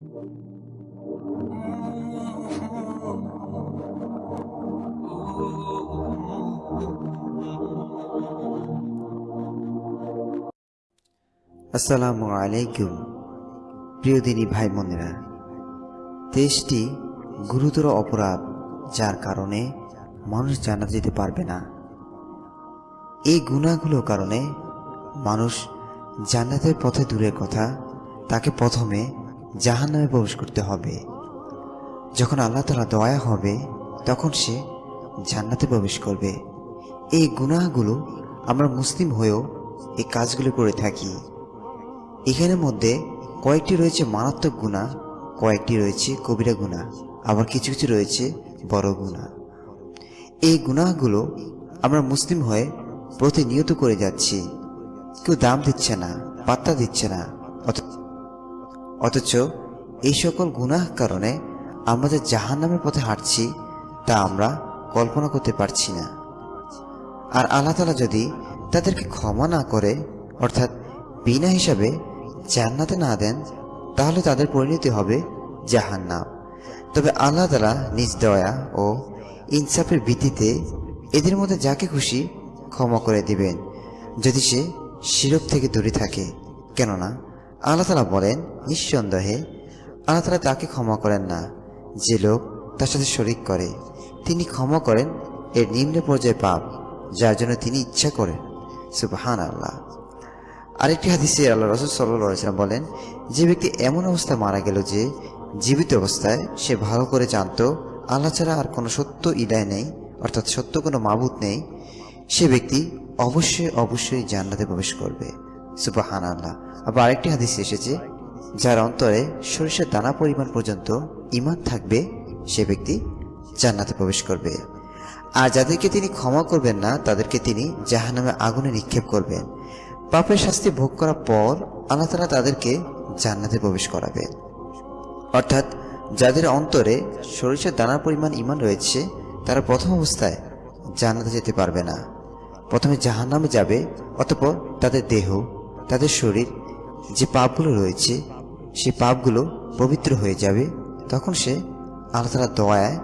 আসসালামু আলাইকুম, প্রিয় দিনী ভাই বোনেরা। দেশটি গুরুতর অপরাধ, যার কারণে মানুষ জানা যেতে পারবে না। এই গুণাগুলোর কারণে মানুষ জান্নাতের পথে দূরের কথা, তাকে প্রথমে জাহান্নামে প্রবেশ করতে হবে। যখন আল্লাহ তালা দয়া হবে, তখন সে জান্নাতে প্রবেশ করবে। এই গুনাহগুলো আমরা মুসলিম হয়েও এই কাজগুলো করে থাকি। এখানের মধ্যে কয়েকটি রয়েছে মারাত্মক গুণা কয়েকটি রয়েছে কবিরা গুণা আবার কিছু কিছু রয়েছে বড় গুণা এই গুণাগুলো আমরা মুসলিম হয়ে প্রতিনিয়ত করে যাচ্ছি। কেউ দাম দিচ্ছে না, পাত্তা দিচ্ছে না অথ- অথচ এই সকল গুনাহ কারণে আমরা যে জাহান নামের পথে হাঁটছি, তা আমরা কল্পনা করতে পারছি না। আর আল্লাহ তালা যদি তাদেরকে ক্ষমা না করে, অর্থাৎ বিনা হিসাবে জান্নাতে না দেন, তাহলে তাদের পরিণতি হবে জাহান্নাম। তবে আল্লাহ তালা নিজ দয়া ও ইনসাফের ভিত্তিতে এদের মধ্যে যাকে খুশি ক্ষমা করে দিবেন, যদি সে শিরক থেকে দূরে থাকে। কেননা আল্লাহ তালা বলেন, নিঃসন্দেহে আল্লাহ তালা তাকে ক্ষমা করেন না। যে লোক তার সাথে শরিক করে, তিনি ক্ষমা করেন এর নিম্ন পর্যায়ে পাপ, যার জন্য তিনি ইচ্ছা করেন। সুবহান আল্লাহ আরেকটি হাদিসে আল্লাহ রসুল সাল্লাম বলেন, যে ব্যক্তি এমন অবস্থায় মারা গেল যে জীবিত অবস্থায় সে ভালো করে জানতো, আল্লাহ ছাড়া আর কোনো সত্য ইলায় নেই, অর্থাৎ সত্য কোনো মাবুত নেই, সে ব্যক্তি অবশ্যই অবশ্যই জান্নাতে প্রবেশ করবে। সুবাহান আল্লাহ আবার আরেকটি হাদিস এসেছে, যার অন্তরে সরিষার দানা পরিমাণ পর্যন্ত ইমান থাকবে, সে ব্যক্তি জান্নাতে প্রবেশ করবে। আর যাদেরকে তিনি ক্ষমা করবেন না, তাদেরকে তিনি জাহান্নামে আগুনে নিক্ষেপ করবেন। পাপের শাস্তি ভোগ করার পর আল্লাহ তালা তাদেরকে জান্নাতে প্রবেশ করাবেন অর্থাৎ যাদের অন্তরে সরিষার দানার পরিমাণ ইমান রয়েছে, তারা প্রথম অবস্থায় জান্নাতে যেতে পারবে না। প্রথমে জাহান্নামে যাবে, অতপর তাদের দেহ তাদের শরীর যে পাপগুলো রয়েছে সে পাপগুলো পবিত্র হয়ে যাবে, তখন সে আল্লাহ তালা দয়ায়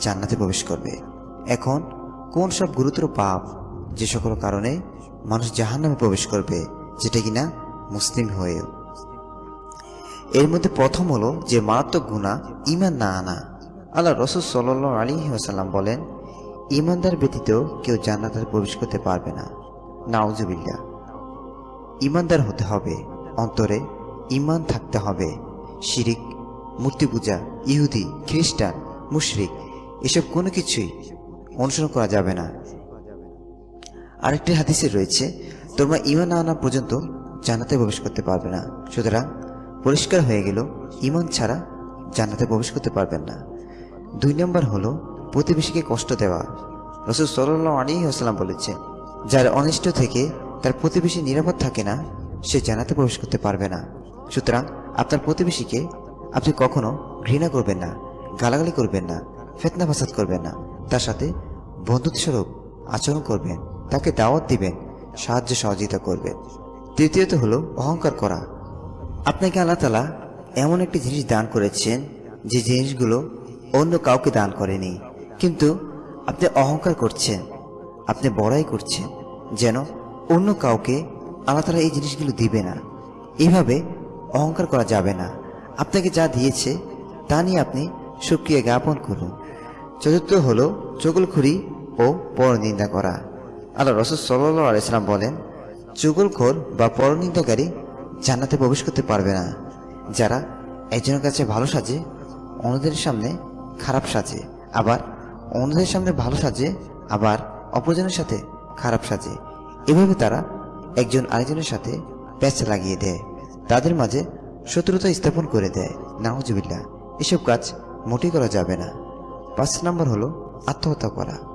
জান্নাতে প্রবেশ করবে। এখন কোন সব গুরুতর পাপ যে সকল কারণে মানুষ জাহান্নামে প্রবেশ করবে, যেটা কিনা মুসলিম হয়েও? এর মধ্যে প্রথম হলো যে মারাত্মক গুণা ইমান না আনা। আল্লাহ রসুল সাল আলী ওসাল্লাম বলেন ইমানদার ব্যতীত কেউ জান্নাতে প্রবেশ করতে পারবে না। নাউজুবিল্লা ইমানদার হতে হবে। অন্তরে ইমান থাকতে হবে। শিরিক মূর্তি পূজা ইহুদি, খ্রিস্টান, মুশরিক, এসব কোনো কিছুই অনুসরণ করা যাবে না। আরেকটি হাদিসে রয়েছে, তোমরা ইমান আনা পর্যন্ত জান্নাতে প্রবেশ করতে পারবে না। সুতরাং পরিষ্কার হয়ে গেল ইমান ছাড়া জান্নাতে প্রবেশ করতে পারবেন না। দুই নম্বর হলো প্রতিবেশীকে কষ্ট দেওয়া। রসুল সাল্লাহ আলী আসসালাম বলেছে যার অনিষ্ট থেকে তার প্রতিবেশী নিরাপদ থাকে না, সে জানাতে প্রবেশ করতে পারবে না। সুতরাং আপনার প্রতিবেশীকে আপনি কখনো ঘৃণা করবেন না, গালাগালি করবেন না, ফেতনা ফাসাদ করবেন না। তার সাথে বন্ধুত্বস্বরূপ আচরণ করবেন, তাকে দাওয়াত দিবেন, সাহায্য সহযোগিতা করবেন। তৃতীয়ত হলো অহংকার করা। আপনাকে আল্লাহ তালা এমন একটি জিনিস দান করেছেন, যে জিনিসগুলো অন্য কাউকে দান করেনি। কিন্তু আপনি অহংকার করছেন, আপনি বড়াই করছেন, যেন অন্য কাউকে আল্লাহ তালা এই জিনিসগুলো দিবে না। এইভাবে অহংকার করা যাবে না। আপনাকে যা দিয়েছে, তা নিয়ে আপনি সুক্রিয়া জ্ঞাপন করুন। চতুর্থ হলো চগলখুরি ও পরনিন্দা করা। আল্লাহ রসুল সাল্লাহ আলাইসালাম বলেন, চুগলখোর বা পরনিন্দাকারী জান্নাতে প্রবেশ করতে পারবে না। যারা একজনের কাছে ভালো সাজে, অন্যদের সামনে খারাপ সাজে। আবার অন্যদের সামনে ভালো সাজে, আবার অপরজনের সাথে খারাপ সাজে। এভাবে তারা একজন আরেকজনের সাথে প্যাচ লাগিয়ে দেয়। তাদের মাঝে শত্রুতা স্থাপন করে দেয়। নাহজুবিল্লা এসব কাজ মোটেই করা যাবে না। পাঁচ নম্বর হলো আত্মহত্যা করা।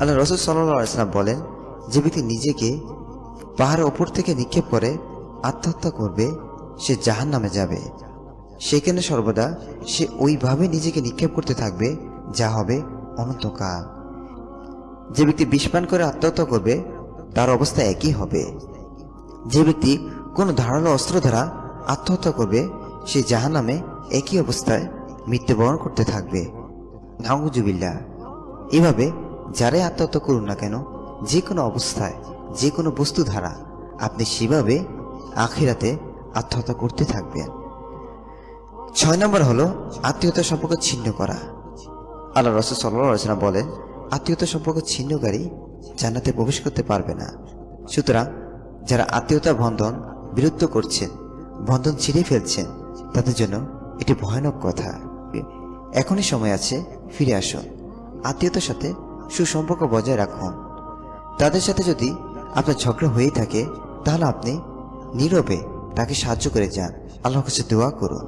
আল্লাহ রসুল সাল্লাম বলেন, যে ব্যক্তি নিজেকে পাহাড়ের ওপর থেকে নিক্ষেপ করে আত্মহত্যা করবে, সে জাহান নামে যাবে। সেখানে সর্বদা সে ওইভাবে নিজেকে নিক্ষেপ করতে থাকবে, যা হবে অনন্তকাল। যে ব্যক্তি বিষপান করে আত্মহত্যা করবে, তার অবস্থা একই হবে। যে ব্যক্তি কোনো ধারালো অস্ত্র দ্বারা আত্মহত্যা করবে, সে জাহান্নামে একই অবস্থায় মৃত্যুবরণ করতে থাকবে। নাউজুবিল্লা এভাবে যারাই আত্মহত্যা করুন না কেন, যে কোনো অবস্থায়, যে কোনো বস্তু ধারা আপনি সেভাবে আখিরাতে আত্মহত্যা করতে থাকবেন। ছয় নম্বর হলো আত্মীয়তা সম্পর্ক ছিন্ন করা। আল্লাহ রসুল সাল্লাম বলেন আত্মীয়তা সম্পর্ক ছিন্নকারী জান্নাতে প্রবেশ করতে পারবে না। সুতরাং যারা আত্মীয়তা বন্ধন বিরুদ্ধ করছেন, বন্ধন ছিঁড়ে ফেলছেন, তাদের জন্য এটি ভয়ানক কথা। এখনই সময় আছে, ফিরে আসুন। আত্মীয়তার সাথে সুসম্পর্ক বজায় রাখুন। তাদের সাথে যদি আপনার ঝগড়া হয়েই থাকে, তাহলে আপনি নীরবে তাকে সাহায্য করে যান। আল্লাহর কাছে দোয়া করুন।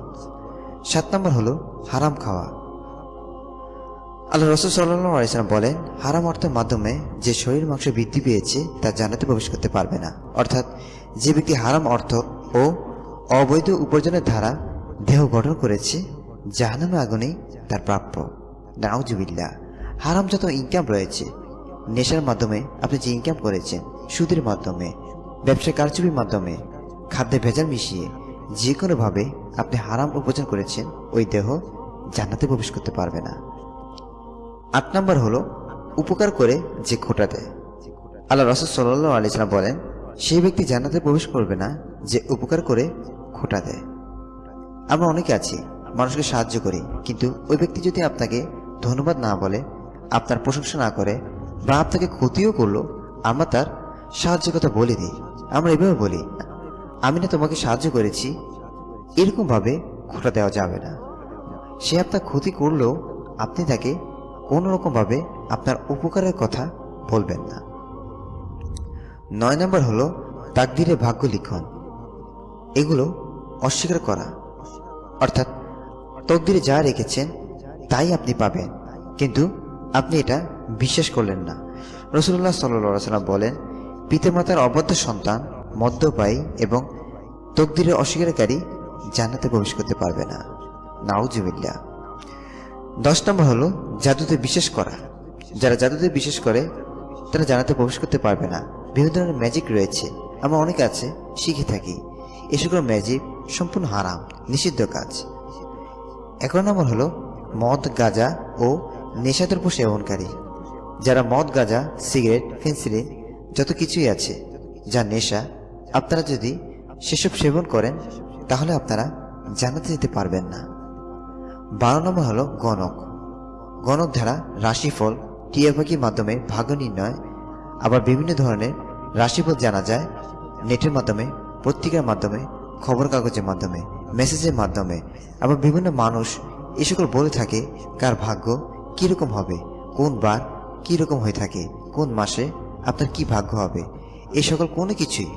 সাত নম্বর হলো হারাম খাওয়া। আল্লাহ রসুল আলাইসালাম বলেন, হারাম অর্থের মাধ্যমে যে শরীর মাংস বৃদ্ধি পেয়েছে, তা জানাতে প্রবেশ করতে পারবে না। অর্থাৎ যে ব্যক্তি হারাম অর্থ ও অবৈধ উপার্জনের ধারা দেহ গঠন করেছে জাহানামে আগুনেই তার প্রাপ্য। নাউজুবিল্লা হারাম যত ইনকাম রয়েছে, নেশার মাধ্যমে আপনি যে ইনকাম করেছেন, সুদের মাধ্যমে ব্যবসা কারচুপির মাধ্যমে, খাদ্যে ভেজাল মিশিয়ে যে কোনোভাবে আপনি হারাম উপার্জন করেছেন, ওই দেহ জান্নাতে প্রবেশ করতে পারবে না। আট নম্বর হলো উপকার করে যে খোটা দেয়। আল্লাহ রসদ সাল্লাহ আলিয়াল্লাম বলেন, সেই ব্যক্তি জান্নাতে প্রবেশ করবে না যে উপকার করে খোটা দেয়। আমরা অনেকে আছি, মানুষকে সাহায্য করি, কিন্তু ওই ব্যক্তি যদি আপনাকে ধন্যবাদ না বলে, আপনার প্রশংসা না করে বা আপনাকে ক্ষতিও করল, আমরা তার সাহায্যের কথা বলে দিই। আমরা এভাবে বলি, আমি না তোমাকে সাহায্য করেছি, এরকমভাবে খোটা দেওয়া যাবে না। সে আপনার ক্ষতি করলেও আপনি তাকে কোনো রকমভাবে আপনার উপকারের কথা বলবেন না। নয় নম্বর হলো তাকদিরে ভাগ্য লিখন। এগুলো অস্বীকার করা। অর্থাৎ তকদিরে যা রেখেছেন, তাই আপনি পাবেন। কিন্তু আপনি এটা বিশ্বাস করলেন না। রসুল্লাহ সাল্লাম বলেন, পিতামাতার অবদ্ধ সন্তান মদ্যপায়ী এবং তকদিরের অস্বীকারী জান্নাতে প্রবেশ করতে পারবে না। নাউজুবিল্লা দশ নম্বর হলো জাদুতে বিশ্বাস করা। যারা জাদুতে বিশ্বাস করে, তারা জানাতে প্রবেশ করতে পারবে না। বিভিন্ন ধরনের ম্যাজিক রয়েছে। আমরা অনেকে আছে, শিখে থাকি। এ সকল ম্যাজিক সম্পূর্ণ হারাম, নিষিদ্ধ কাজ। এগারো নম্বর হলো মদ, গাঁজা ও নেশাদ্রব্য সেবনকারী। যারা মদ, গাঁজা, সিগারেট ফেন্সিলিন যত কিছুই আছে, যা নেশা, আপনারা যদি সেসব সেবন করেন, তাহলে আপনারা জানাতে যেতে পারবেন না। বারো নম্বর হলো গণক। গণক ধারা রাশিফল টিয়া পাখির মাধ্যমে ভাগ্য নির্ণয়, আবার বিভিন্ন ধরনের রাশিফল জানা যায়, নেটের মাধ্যমে, পত্রিকার মাধ্যমে খবর কাগজের মাধ্যমে, মেসেজের মাধ্যমে, আবার বিভিন্ন মানুষ এ সকল বলে থাকে কার ভাগ্য কীরকম হবে, কোন বার কীরকম হয়ে থাকে, কোন মাসে আপনার কি ভাগ্য হবে, এ সকল কোনো কিছুই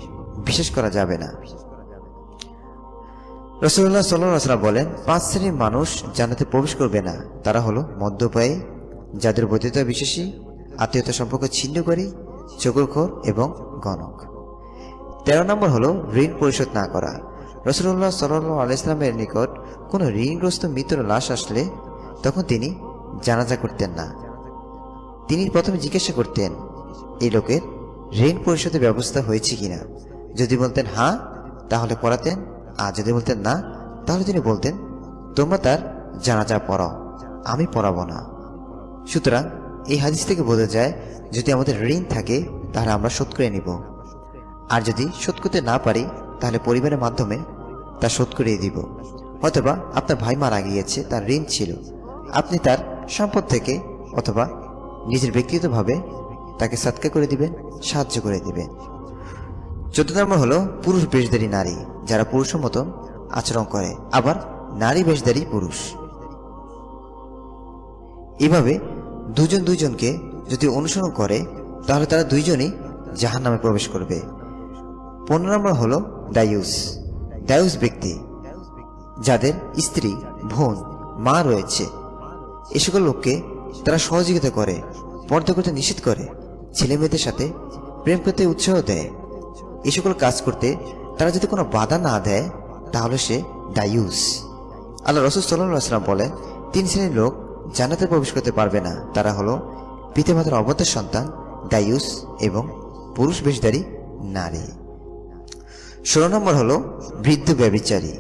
বিশ্বাস করা যাবে না। রসুল্লাহ সাল্লাম বলেন, পাঁচ শ্রেণির মানুষ জানাতে প্রবেশ করবে না। তারা হলো মদ্যপায়ী যাদের বৈধতা বিশ্বাসী, আত্মীয়তা সম্পর্ক ছিন্নকারী, চকুরখোর এবং গণক। তেরো নম্বর হলো ঋণ পরিশোধ না করা। রসুল্লাহ সাল্লাহ আলাইসলামের নিকট কোনো ঋণগ্রস্ত মৃত্যুর লাশ আসলে তখন তিনি জানাজা করতেন না। তিনি প্রথমে জিজ্ঞাসা করতেন, এই লোকের ঋণ পরিশোধের ব্যবস্থা হয়েছে কিনা? যদি বলতেন হ্যাঁ তাহলে করাতেন আর যদি বলতেন না, তাহলে তিনি বলতেন, তোমরা তার জানাজা পড়াও, আমি পড়াবো না। সুতরাং এই হাদিস থেকে বোঝা যায়, যদি আমাদের ঋণ থাকে, তাহলে আমরা শোধ করে নিব। আর যদি শোধ করতে না পারি, তাহলে পরিবারের মাধ্যমে তা শোধ করিয়ে দিব। অথবা আপনার ভাই মারা গিয়েছে, তার ঋণ ছিল। আপনি তার সম্পদ থেকে অথবা নিজের ব্যক্তিগতভাবে তাকে সৎকার করে দিবেন, সাহায্য করে দিবেন। চোদ্দ নম্বর হলো পুরুষ বেশধারী নারী, যারা পুরুষের মতো আচরণ করে। আবার নারী বেশধারী পুরুষ। এভাবে দুজন দুইজনকে যদি অনুসরণ করে, তাহলে তারা দুইজনই জাহান নামে প্রবেশ করবে। পনেরো নম্বর হলো ডায়ুস ডায়ুস ব্যক্তি, যাদের স্ত্রী, বোন, মা রয়েছে। এ সকল লোককে তারা সহযোগিতা করে, পর্দা করতে নিষেধ করে ছেলে মেয়েদের সাথে প্রেম করতে উৎসাহ দেয়। এ সকল কাজ করতে তারা যদি কোনো বাধা না দেয়, তাহলে সে ডায়ুস আল্লাহ রসুল সাল্লাম বলেন, তিন শ্রেণির লোক জান্নাতে প্রবেশ করতে পারবে না। তারা হলো পিতামাতার অবদ্ধ সন্তান ডায়ুস এবং পুরুষ বেশধারী নারী। ষোলো নম্বর হলো বৃদ্ধ ব্যবিচারী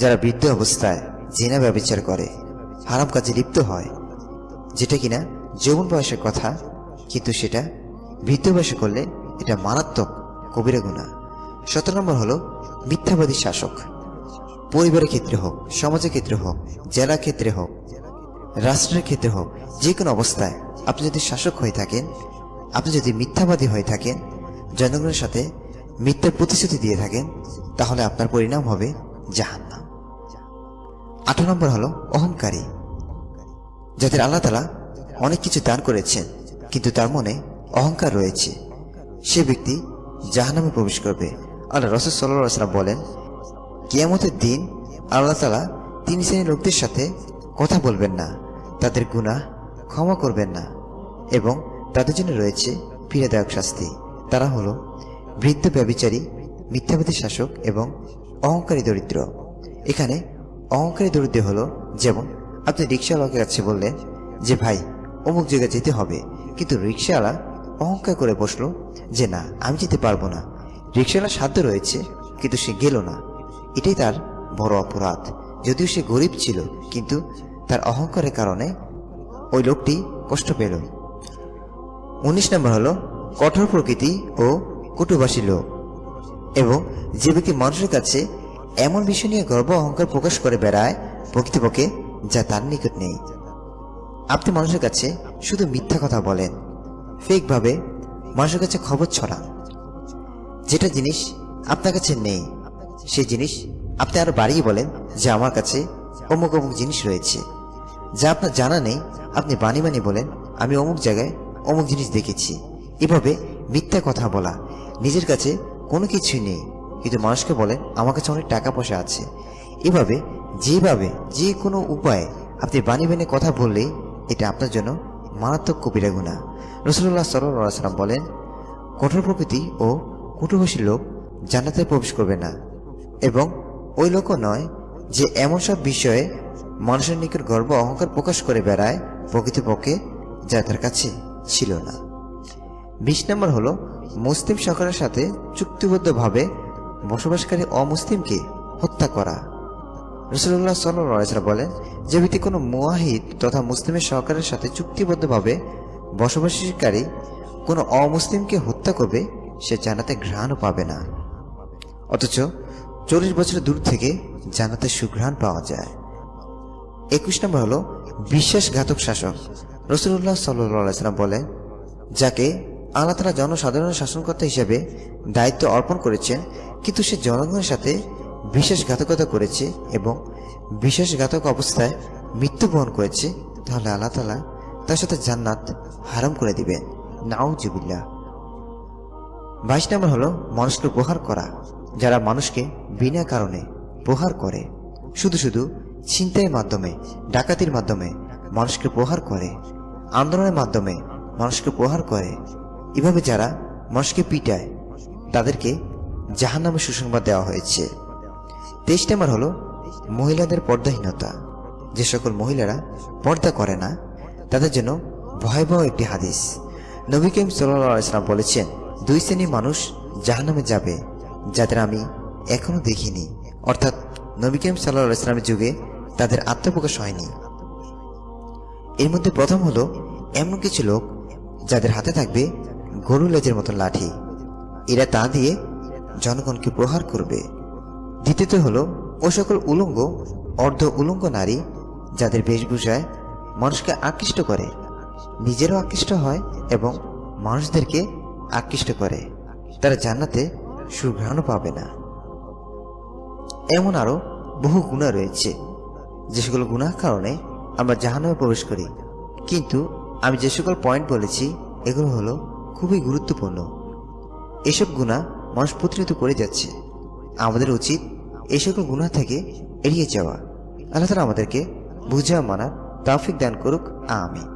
যারা বৃদ্ধ অবস্থায় জেনা ব্যবচার করে, হারাম কাজে লিপ্ত হয়। যেটা কিনা যৌবন বয়সের কথা, কিন্তু সেটা বৃদ্ধ বয়সে করলে এটা মারাত্মক কবিরা গুণা। সতেরো নম্বর হলো মিথ্যাবাদী শাসক। পরিবারের ক্ষেত্রে হোক, সমাজের ক্ষেত্রে হোক, জেলা ক্ষেত্রে হোক, রাষ্ট্রের ক্ষেত্রে হোক, যে কোনো অবস্থায় আপনি যদি শাসক হয়ে থাকেন, আপনি যদি মিথ্যাবাদী হয়ে থাকেন, জনগণের সাথে মিথ্যার প্রতিশ্রুতি দিয়ে থাকেন, তাহলে আপনার পরিণাম হবে জাহান্নাম। আঠারো নম্বর হলো অহংকারী। যাদের আল্লাহ তালা অনেক কিছু দান করেছেন, কিন্তু তার মনে অহংকার রয়েছে। সে ব্যক্তি জাহান্নামে প্রবেশ করবে। আল্লাহ রসদ সাল্লাম বলেন, কিয়ামতের দিন আল্লাহ তালা তিন শ্রেণির লোকদের সাথে কথা বলবেন না, তাদের গুনাহ ক্ষমা করবেন না এবং তাদের জন্য রয়েছে পীড়াদায়ক শাস্তি। তারা হলো বৃদ্ধ ব্যবিচারী মিথ্যাবাদী শাসক এবং অহংকারী দরিদ্র। এখানে অহংকারী দরিদ্র হলো যেমন আপনি রিক্সাওয়ালাকে কাছে বললেন যে, ভাই, অমুক জায়গায় যেতে হবে। কিন্তু রিক্সাওয়ালা অহংকার করে বসল যে, না, আমি যেতে পারব না। রিক্সাওয়ালার সাধ্য রয়েছে, কিন্তু সে গেল না। এটাই তার বড় অপরাধ। যদিও সে গরিব ছিল, কিন্তু তার অহংকারের কারণে ওই লোকটি কষ্ট পেল। উনিশ নম্বর হলো কঠোর প্রকৃতি ও কুটুবাসী লোক এবং যে ব্যক্তি মানুষের কাছে এমন বিষয় নিয়ে গর্ব অহংকার প্রকাশ করে বেড়ায়, প্রকৃতপক্ষে যা তার নিকট নেই। আপনি মানুষের কাছে শুধু মিথ্যা কথা বলেন। ফেকভাবে মানুষের কাছে খবর ছড়ান যেটা জিনিস আপনার কাছে নেই, সেই জিনিস আপনি আরও বাড়িয়ে বলেন যে আমার কাছে অমুক অমুক জিনিস রয়েছে। যা আপনার জানা নেই, আপনি বানি বানি বলেন, আমি অমুক জায়গায় অমুক জিনিস দেখেছি। এভাবে মিথ্যা কথা বলা নিজের কাছে কোনো কিছুই নেই, কিন্তু মানুষকে বলেন, আমার কাছে অনেক টাকা পয়সা আছে। এভাবে যেভাবে, যে কোনো উপায়ে আপনি বানি বানি কথা বললেই এটা আপনার জন্য মারাত্মক কবিরা গুণা। রসুল্লাহ সাল্লাম বলেন, কঠোর প্রকৃতি ও কুটুভাষী লোক জান্নাতে প্রবেশ করবে না। এবং ওই লোকও নয় যে এমন সব বিষয়ে মানুষের নিকট গর্ব অহংকার প্রকাশ করে বেড়ায় প্রকৃতপক্ষে যা তার কাছে ছিল না। বিশ নম্বর হলো, মুসলিম সরকারের সাথে চুক্তিবদ্ধভাবে বসবাসকারী অমুসলিমকে হত্যা করা। রসুল্লাহ সাল্লাম বলেন, যে ব্যক্তি কোনো মুয়াহিদ তথা মুসলিমের সরকারের সাথে চুক্তিবদ্ধভাবে বসবাসকারী কোনো অমুসলিমকে হত্যা করবে, সে জানাতে ঘ্রাণও পাবে না। অথচ চল্লিশ বছর দূর থেকে জানাতে সুঘ্রাণ পাওয়া যায়। একুশ নম্বর হলো বিশ্বাসঘাতক শাসক। রসুল্লাহ সাল্লাম বলেন, যাকে আল্লাহ তালা জনসাধারণের শাসনকর্তা হিসেবে দায়িত্ব অর্পণ করেছেন, কিন্তু সে জনগণের সাথে বিশ্বাসঘাতকতা করেছে এবং বিশ্বাসঘাতক অবস্থায় মৃত্যুবরণ করেছে, তাহলে আল্লাহ তালা তার সাথে জান্নাত হারাম করে দিবেন। নাউজুবিল্লাহ। বাইশ নম্বর হলো মানুষকে প্রহার করা। যারা মানুষকে বিনা কারণে প্রহার করে, শুধু শুধু ছিনতাইয়ের মাধ্যমে, ডাকাতির মাধ্যমে মানুষকে প্রহার করে, আন্দোলনের মাধ্যমে মানুষকে প্রহার করে, এভাবে যারা মানুষকে পিটায়, তাদেরকে জাহান নামে সুসংবাদ দেওয়া হয়েছে। তেইশ নম্বর হলো মহিলাদের পর্দাহীনতা। যে সকল মহিলারা পর্দা করে না, তাদের জন্য ভয়াবহ একটি হাদিস। নবী করিম সাল্লাম বলেছেন, দুই শ্রেণির মানুষ জাহান্নামে যাবে, যাদের আমি এখনও দেখিনি। অর্থাৎ নবী করিম ইসলামের যুগে তাদের আত্মপ্রকাশ হয়নি। এর মধ্যে প্রথম হলো এমন কিছু লোক যাদের হাতে থাকবে গরু লেজের মতো লাঠি। এরা তা দিয়ে জনগণকে প্রহার করবে। দ্বিতীয়ত হলো, ও সকল উলঙ্গ, অর্ধ উলঙ্গ নারী যাদের বেশভূষায় মানুষকে আকৃষ্ট করে, নিজেরও আকৃষ্ট হয় এবং মানুষদেরকে আকৃষ্ট করে। তারা জান্নাতে সুঘ্রাণও পাবে না। এমন আরও বহু গুণা রয়েছে, যে সকল গুণার কারণে আমরা জাহান্নামে প্রবেশ করি। কিন্তু আমি যে সকল পয়েন্ট বলেছি, এগুলো হলো খুবই গুরুত্বপূর্ণ। এসব গুণা মানুষ প্রতিনিয়ত করে যাচ্ছে। আমাদের উচিত এই সকল গুণা থেকে এড়িয়ে যাওয়া। আল্লাহ তালা আমাদেরকে বুঝা, মানা, তাফিক দান করুক। আমি